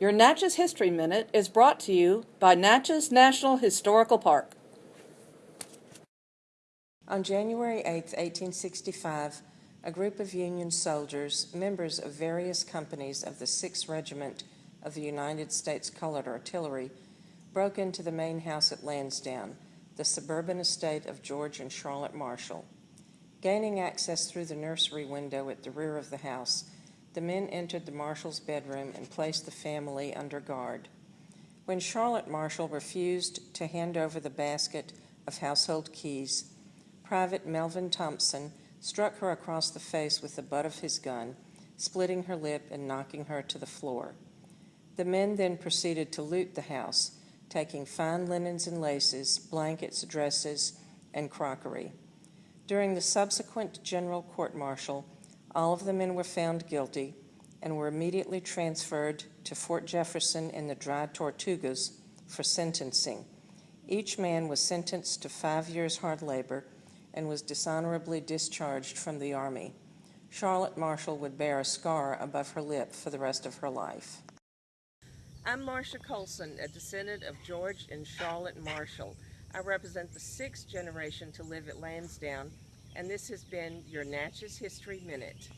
Your Natchez History Minute is brought to you by Natchez National Historical Park. On January 8, 1865, a group of Union soldiers, members of various companies of the 6th Regiment of the United States Colored Artillery, broke into the main house at Lansdowne, the suburban estate of George and Charlotte Marshall. Gaining access through the nursery window at the rear of the house, the men entered the Marshall's bedroom and placed the family under guard. When Charlotte Marshall refused to hand over the basket of household keys, Private Melvin Thompson struck her across the face with the butt of his gun, splitting her lip and knocking her to the floor. The men then proceeded to loot the house, taking fine linens and laces, blankets, dresses, and crockery. During the subsequent general court martial, all of the men were found guilty and were immediately transferred to Fort Jefferson in the Dry Tortugas for sentencing. Each man was sentenced to five years hard labor and was dishonorably discharged from the Army. Charlotte Marshall would bear a scar above her lip for the rest of her life. I'm Marcia Colson, a descendant of George and Charlotte Marshall. I represent the sixth generation to live at Lansdowne, and this has been your Natchez History Minute.